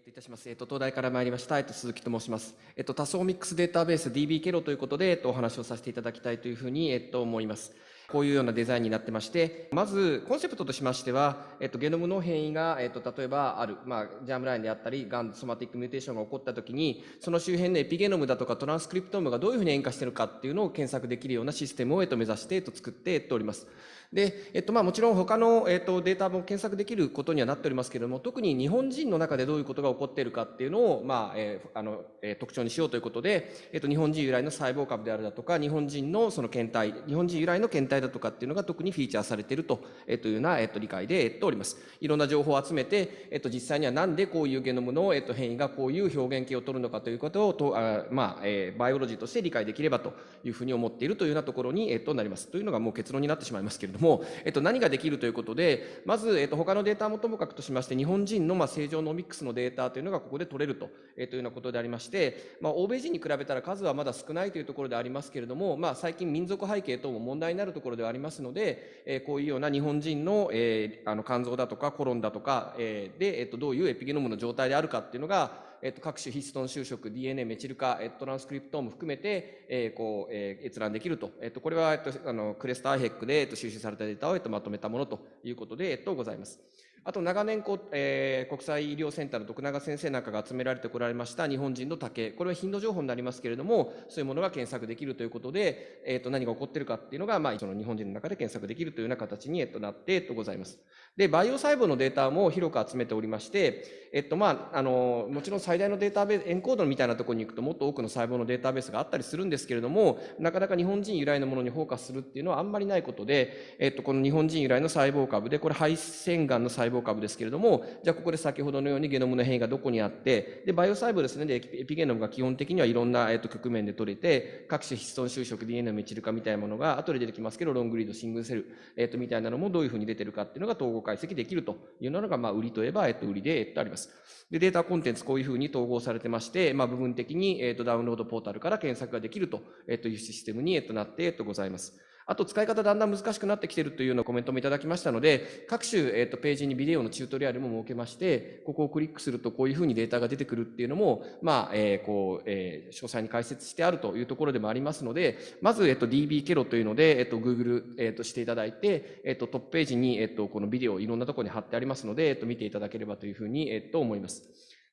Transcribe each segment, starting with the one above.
えっと、いたします。えっと、東大から参りました。えっと、鈴木と申します。えっと、多層ミックスデータベース DB ケロということで、えっと、お話をさせていただきたいというふうに、えっと、思います。こういうようなデザインになってまして、まず、コンセプトとしましては、えっと、ゲノムの変異が、えっと、例えばある、まあ、 germline であったり、ガン、 somatic mutation が起こったときに、その周辺のエピゲノムだとかトランスクリプトームがどういうふうに変化してるかっていうのを検索できるようなシステムを、えっと、目指して、えっと、作って、っと、おります。で、えっと、まあもちろん他の、えっと、データも検索できることにはなっておりますけれども、特に日本人の中でどういうことが起こっているかっていうのを、まあ、えー、あの、えー、特徴にしようということで、えっと、日本人由来の細胞株であるだとか、日本人のその検体、日本人由来の検体だとかっていうのが特にフィーチャーされていると、えー、というような、えっと、理解で、えっと、おります。いろんな情報を集めて、えっと、実際にはなんでこういうゲノムの、えっと、変異がこういう表現形を取るのかということを、とあまあ、えー、バイオロジーとして理解できればというふうに思っているというようなところに、えっと、なります。というのがもう結論になってしまいますけれども、えっと、何ができるということで、まず、えっ、と、他のデータもともかくとしまして、日本人の、まあ、正常ノミックスのデータというのがここで取れると、えー、というようなことでありまして、まあ、欧米人に比べたら数はまだ少ないというところでありますけれども、まあ、最近民族背景等も問題になるところではありますので、えー、こういうような日本人の、えー、あの、肝臓だとかコロンだとか、えー、で、えっ、と、どういうエピゲノムの状態であるかっていうのが、えっと、各種ヒストン就職、DNA メチル化、えー、トランスクリプトーム含めて、えー、こう、えー、閲覧できると。えっと、これは、えっと、あの、クレスターヘックで、えっと、収集されたデータを、えっと、まとめたものということで、えっと、ございます。あと長年こう、えー、国際医療センターの徳永先生なんかが集められてこられました日本人の竹、これは頻度情報になりますけれども、そういうものが検索できるということで、えー、と何が起こってるかっていうのが、まあ、その日本人の中で検索できるというような形に、えっと、なって、と、ございます。で、バイオ細胞のデータも広く集めておりまして、えっと、まあ、あの、もちろん最大のデータベース、エンコードみたいなところに行くともっと多くの細胞のデータベースがあったりするんですけれども、なかなか日本人由来のものにフォーカスするっていうのはあんまりないことで、えっと、この日本人由来の細胞株で、これ肺腺がんの細胞株ですけれども、じゃあここで先ほどのようにゲノムの変異がどこにあって、で、バイオ細胞ですね、で、エピゲノムが基本的にはいろんな、えっと、局面で取れて、各種ヒストン収縮、DNA のメチル化みたいなものが後で出てきますけど、ロングリード、シングルセル、えっと、みたいなのもどういうふうに出てるかっていうのが統合解析できるというのが、まあ、売りといえば、えっと、売りで、えっと、あります。で、データコンテンツこういうふうに統合されてまして、まあ、部分的に、えっと、ダウンロードポータルから検索ができると、えっと、いうシステムに、えっと、なって、えっと、ございます。あと使い方だんだん難しくなってきてるというようなコメントもいただきましたので、各種、え、ー、と、ページにビデオのチュートリアルも設けまして、ここをクリックするとこういうふうにデータが出てくるっていうのも、まあ、えー、こう、えー、詳細に解説してあるというところでもありますので、まず、えっ、と、DB ケロというので、えっ、と、Google、えっ、と、していただいて、えっ、と、トップページに、えっ、と、このビデオいろんなところに貼ってありますので、えっ、と、見ていただければというふうに、えっ、と、思います。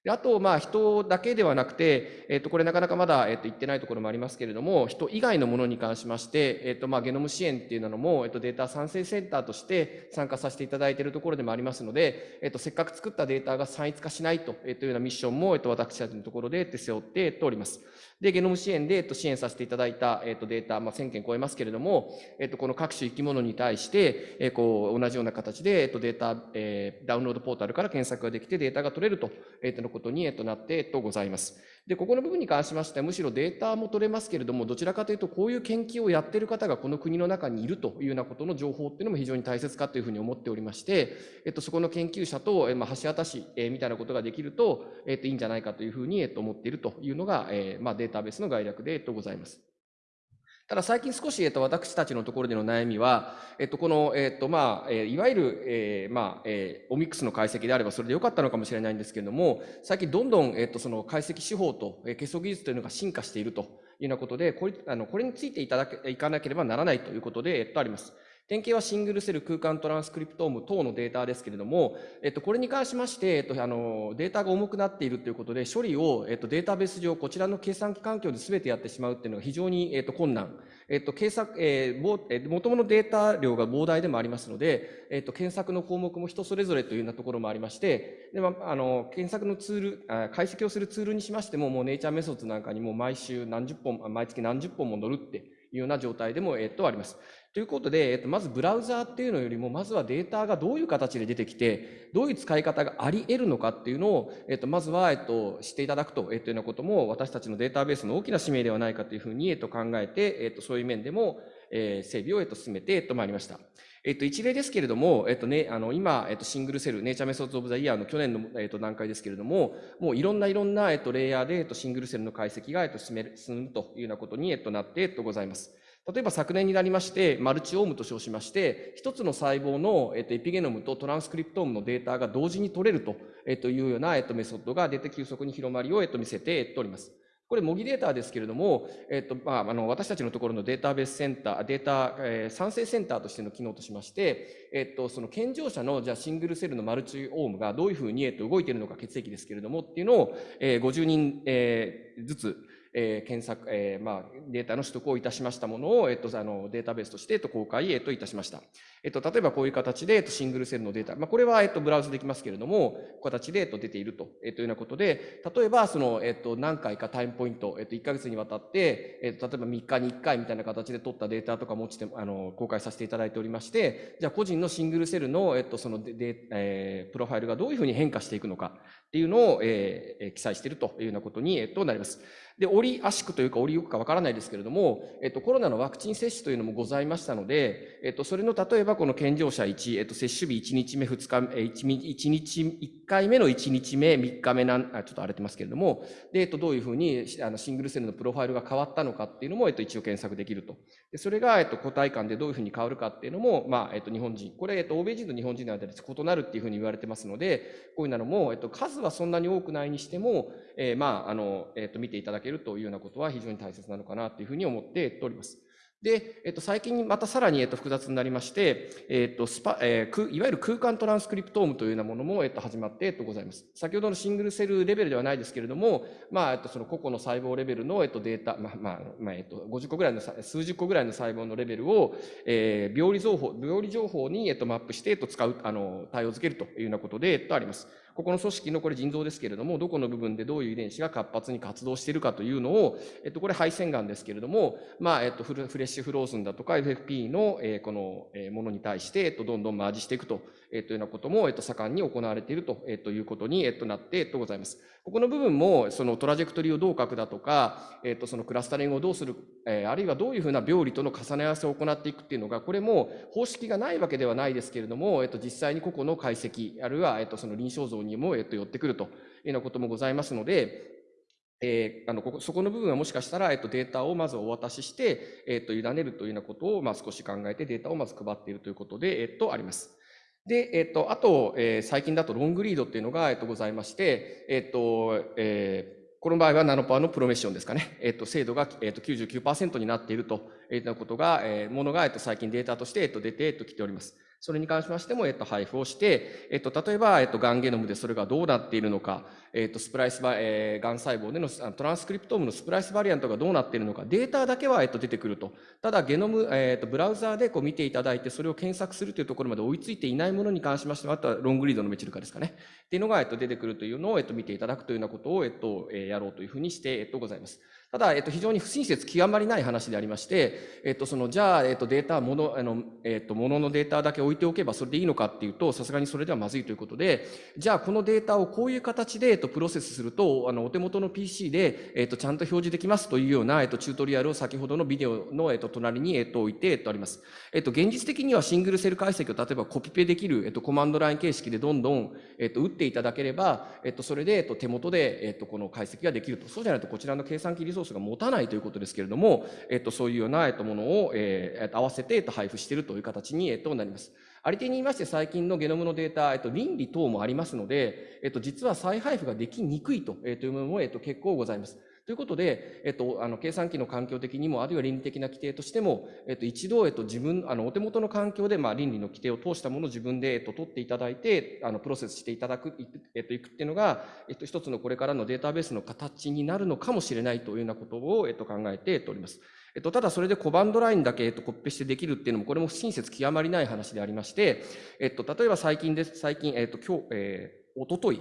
であと、まあ、人だけではなくて、えっ、と、これなかなかまだ、えっ、と、言ってないところもありますけれども、人以外のものに関しまして、えっ、と、まあ、ゲノム支援っていうのも、えっ、と、データ産生センターとして参加させていただいているところでもありますので、えっ、と、せっかく作ったデータが散逸化しないと、えっというようなミッションも、えっ、と、私たちのところで、え背負って、おります。で、ゲノム支援で、えっと、支援させていただいた、えっと、データ、まあ、1000件超えますけれども、えっと、この各種生き物に対して、え、こう、同じような形で、えっと、データ、え、ダウンロードポータルから検索ができてデータが取れると、えっと、のことに、えっと、なって、えっと、ございます。で、ここの部分に関しましては、むしろデータも取れますけれども、どちらかというと、こういう研究をやっている方がこの国の中にいるというようなことの情報っていうのも非常に大切かというふうに思っておりまして、えっと、そこの研究者と、えまあ、橋渡し、え、みたいなことができると、えっと、いいんじゃないかというふうに、えっと、思っているというのが、えー、まあ、データデータベースの概略で、ございます。ただ最近少し、えっと、私たちのところでの悩みは、えっと、この、えっと、まあ、えいわゆる、えー、まあ、えー、オミックスの解析であればそれでよかったのかもしれないんですけれども、最近どんどん、えっと、その解析手法と、えー、結束技術というのが進化しているというようなことで、これ、あの、これについていただけ、いかなければならないということで、えっと、あります。典型はシングルセル空間トランスクリプトーム等のデータですけれども、えっと、これに関しまして、えっと、あの、データが重くなっているということで、処理を、えっと、データベース上、こちらの計算機環境で全てやってしまうっていうのが非常に、えっと、困難。えっと、計算、えー、えー、元々のデータ量が膨大でもありますので、えっと、検索の項目も人それぞれというようなところもありまして、で、まあ、あの、検索のツール、解析をするツールにしましても、もうネイチャーメソッドなんかにも毎週何十本、毎月何十本も乗るっていうような状態でも、えっと、あります。ということで、えっと、まずブラウザーっていうのよりも、まずはデータがどういう形で出てきて、どういう使い方があり得るのかっていうのを、えっと、まずは、えっと、知っていただくと、えっと、いうようなことも、私たちのデータベースの大きな使命ではないかというふうに、えっと、考えて、えっと、そういう面でも、えー、整備を、えっと、進めて、えっと、まいりました。えっと、一例ですけれども、えっとね、あの、今、えっと、シングルセル、ネイチャーメソッドオブザイヤーの去年の、えっと、段階ですけれども、もういろんないろんな、えっと、レイヤーで、えっと、シングルセルの解析が、えっと、進める、進むというようなことに、えっと、なって、えっと、ございます。例えば昨年になりまして、マルチオームと称しまして、一つの細胞の、えっと、エピゲノムとトランスクリプトームのデータが同時に取れると、えっと、いうような、えっと、メソッドが出て急速に広まりを、えっと、見せております。これ、模擬データですけれども、えっと、まあ、あの、私たちのところのデータベースセンター、データ、えー、産生センターとしての機能としまして、えっと、その健常者の、じゃ、シングルセルのマルチオームがどういうふうに、えっと、動いているのか血液ですけれども、っていうのを、えー、50人、えー、ずつ、えー、検索、えー、まあ、データの取得をいたしましたものを、えっと、あの、データベースとして、公開、えっと、いたしました。えっと、例えばこういう形で、えっと、シングルセルのデータ、まあ、これは、えっと、ブラウズできますけれども、形で、えっと、出ていると、えっと、いうようなことで、例えば、その、えっと、何回かタイムポイント、えっと、1ヶ月にわたって、えっと、例えば3日に1回みたいな形で取ったデータとか持ちて、あの、公開させていただいておりまして、じゃあ、個人のシングルセルの、えっと、そので、でえー、プロファイルがどういうふうに変化していくのかっていうのを、えー、記載しているというようなことに、えっと、なります。で、折り足くというか折りよくかわからないですけれども、えっと、コロナのワクチン接種というのもございましたので、えっと、それの例えばこの健常者1、えっと、接種日1日目、2日目、1, 日、1回目の1日目、3日目なん、ちょっと荒れてますけれども、で、えっと、どういうふうにあのシングルセルのプロファイルが変わったのかっていうのも、えっと、一応検索できると。で、それが、えっと、個体間でどういうふうに変わるかっていうのも、まあ、えっと、日本人、これ、えっと、欧米人と日本人の間で異なるっていうふうに言われてますので、こういうのも、えっと、数はそんなに多くないにしても、えー、まあ、あの、えっと、見ていただけるというようなことは非常に大切なのかなというふうに思っております。で、えっと、最近またさらに、えっと、複雑になりまして、えっと、スパ、えー、いわゆる空間トランスクリプトームというようなものも、えっと、始まって、えっと、ございます。先ほどのシングルセルレベルではないですけれども、まあ、えっと、その個々の細胞レベルの、えっと、データ、まあ、まあ、まあ、えっと、50個ぐらいの、数十個ぐらいの細胞のレベルを、えー、病理情報、病理情報に、えっと、マップして、えっと、使う、あの、対応づけるというようなことで、えっと、あります。ここの組織のこれ腎臓ですけれども、どこの部分でどういう遺伝子が活発に活動しているかというのを、えっと、これ配線がんですけれども、まあ、えっと、フレッシュフローズンだとか FFP の、えー、この、えー、ものに対して、えっと、どんどんマージしていくとえっと、いうようなことも、えっと、盛んに行われていると、えっと、いうことに、えっと、なって、えっと、ございます。ここの部分も、そのトラジェクトリーをどう書くだとか、えっと、そのクラスタリングをどうする、えー、あるいはどういうふうな病理との重ね合わせを行っていくっていうのが、これも方式がないわけではないですけれども、えっと、実際に個々の解析、あるいは、えっと、その臨床像ににも、えっと、寄ってくるというようなこともございますので、えー、あのここそこの部分はもしかしたら、えっと、データをまずお渡しして、えっと、委ねるというようなことを、まあ、少し考えてデータをまず配っているということで、えっと、あります。で、えっと、あと、えー、最近だとロングリードっていうのが、えっと、ございまして、えっと、えー、この場合はナノパワーのプロメッションですかね。えっと、精度が、えっと、99%になっているということが、えー、ものが、えっと、最近データとして、えっと、出て、えっと、来ております。それに関しましても、えっと、配布をして、えっと、例えば、えっと、ガンゲノムでそれがどうなっているのか、えっと、スプライスバ、えー、ガン細胞でのトランスクリプトームのスプライスバリアントがどうなっているのか、データだけは、えっと、出てくると。ただ、ゲノム、えっと、ブラウザーでこう見ていただいて、それを検索するというところまで追いついていないものに関しましては、あとはロングリードのメチル化ですかね。っていうのが、えっと、出てくるというのを、えっと、見ていただくというようなことを、えっと、えー、やろうというふうにして、えっと、ございます。ただ、えっと、非常に不親切極まりない話でありまして、えっと、その、じゃあ、えっと、データ、もの、あの、えっと、もののデータだけ置いておけばそれでいいのかっていうと、さすがにそれではまずいということで、じゃあ、このデータをこういう形で、えっと、プロセスすると、あの、お手元の PC で、えっと、ちゃんと表示できますというような、えっと、チュートリアルを先ほどのビデオの、えっと、隣に、えっと、置いて、えっと、あります。えっと、現実的にはシングルセル解析を例えばコピペできる、えっと、コマンドライン形式でどんどん、えっと、打っていただければ、えっと、それで、えっと、手元で、えっと、この解析ができると。そうじゃないと、こちらの計算機リソースが持たないということですけれども、えっと、そういうような、えっと、ものを、えー、合わせて、えっと、配布しているという形に、えっと、なります。ありてに言いまして、最近のゲノムのデータ、えっと、倫理等もありますので、えっと、実は再配布ができにくいと,、えー、というものも、えっと、結構ございます。ということで、えっと、あの、計算機の環境的にも、あるいは倫理的な規定としても、えっと、一度、えっと、自分、あの、お手元の環境で、まあ、倫理の規定を通したものを自分で、えっと、取っていただいて、あの、プロセスしていただく、えっと、いくっていうのが、えっと、一つのこれからのデータベースの形になるのかもしれないというようなことを、えっと、考えております。えっと、ただそれでコマンドラインだけ、えっと、コッペしてできるっていうのも、これも不親切極まりない話でありまして、えっと、例えば最近です、最近、えっと、今日、えーおととい、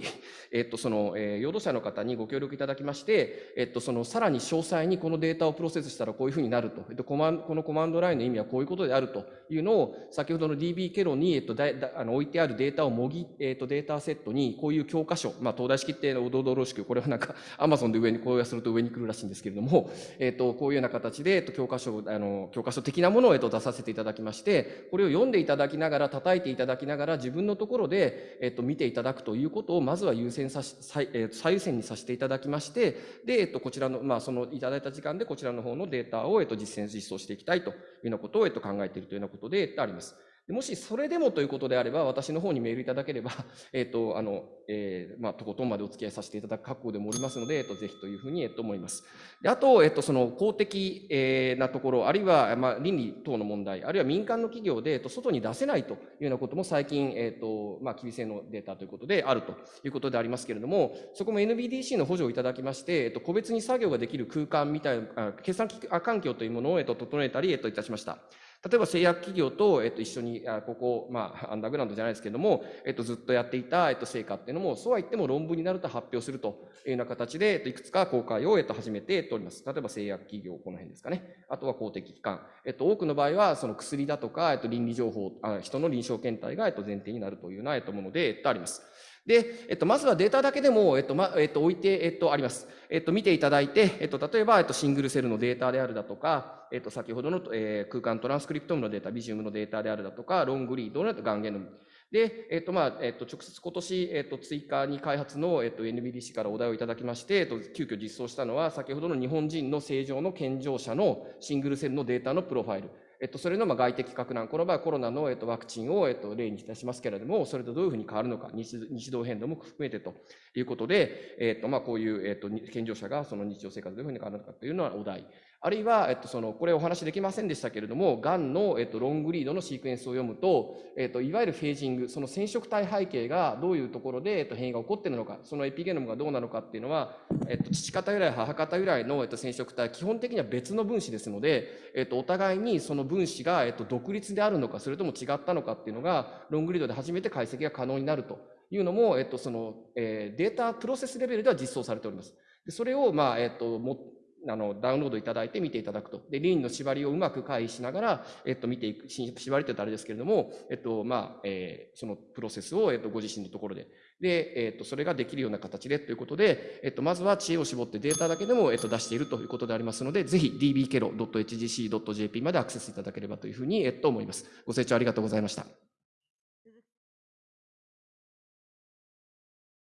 えっと、その、えー、労働者の方にご協力いただきまして、えっと、その、さらに詳細にこのデータをプロセスしたらこういうふうになると、えっと、コマンこのコマンドラインの意味はこういうことであるというのを、先ほどの DB ケロに、えっと、だだあの置いてあるデータをもぎ、えっと、データセットに、こういう教科書、まあ、東大式っておどどろしく、これはなんか、アマゾンで上に、こうやすると上に来るらしいんですけれども、えっと、こういうような形で、えっと、教科書、あの、教科書的なものを、えっと、出させていただきまして、これを読んでいただきながら、叩いていただきながら、自分のところで、えっと、見ていただくというということをまずは優先さし最,、えー、最優先にさせていただきましてで、えっと、こちらの、まあ、そのいただいた時間でこちらの方のデータを、えっと、実践実装していきたいというようなことを、えっと、考えているというようなことであります。もしそれでもということであれば、私の方にメールいただければ、えっ、と、あの、えー、まあ、とことんまでお付き合いさせていただく覚悟でもおりますので、えっ、と、ぜひというふうに、えっ、と、思います。であと、えっ、と、その公的、えー、なところ、あるいは、まあ、倫理等の問題、あるいは民間の企業で、えっと、外に出せないというようなことも最近、えっ、と、まあ、厳正のデータということであるということでありますけれども、そこも NBDC の補助をいただきまして、えっと、個別に作業ができる空間みたいな、決算環境というものを、えっと、整えたり、えっと、いたしました。例えば製薬企業と、えっと、一緒に、あここ、まあ、アンダーグラウンドじゃないですけども、えっと、ずっとやっていた、えっと、成果っていうのも、そうは言っても論文になると発表するというような形で、えっと、いくつか公開を、えっと、始めております。例えば製薬企業、この辺ですかね。あとは公的機関。えっと、多くの場合は、その薬だとか、えっと、倫理情報、あ人の臨床検体が、えっと、前提になるというような、えっと、もので、あります。で、えっと、まずはデータだけでも、えっと、ま、えっと、置いて、えっと、あります。えっと、見ていただいて、えっと、例えば、えっと、シングルセルのデータであるだとか、えっと、先ほどの、えー、空間トランスクリプトムのデータ、ビジウムのデータであるだとか、ロングリードのガンゲノム。で、えっと、まあ、えっと、直接今年、えっと、追加に開発の、えっと、NBDC からお題をいただきまして、えっと、急遽実装したのは、先ほどの日本人の正常の健常者のシングルセルのデータのプロファイル。えっと、それのまあ外的核難、この場合コロナの、えっと、ワクチンを、えっと、例にいたしますけれども、それとどういうふうに変わるのか、日日動変動も含めてということで、えっと、まあ、こういう、えっと、健常者がその日常生活どういうふうに変わるのかというのはお題。あるいは、えっと、その、これお話できませんでしたけれども、がんの、えっと、ロングリードのシークエンスを読むと、えっと、いわゆるフェージング、その染色体背景がどういうところで、えっと、変異が起こっているのか、そのエピゲノムがどうなのかっていうのは、えっと、父方由来、母方由来の、えっと、染色体、基本的には別の分子ですので、えっと、お互いにその分子が、えっと、独立であるのか、それとも違ったのかっていうのが、ロングリードで初めて解析が可能になるというのも、えっと、その、えー、データプロセスレベルでは実装されております。それを、まあ、えっと、あの、ダウンロードいただいて見ていただくと。で、リーンの縛りをうまく回避しながら、えっと、見ていく、縛りって言ったらあれですけれども、えっと、まあ、えー、そのプロセスを、えっと、ご自身のところで、で、えっと、それができるような形でということで、えっと、まずは知恵を絞ってデータだけでも、えっと、出しているということでありますので、ぜひ dbkero.hgc.jp までアクセスいただければというふうに、えっと、思います。ご清聴ありがとうございました。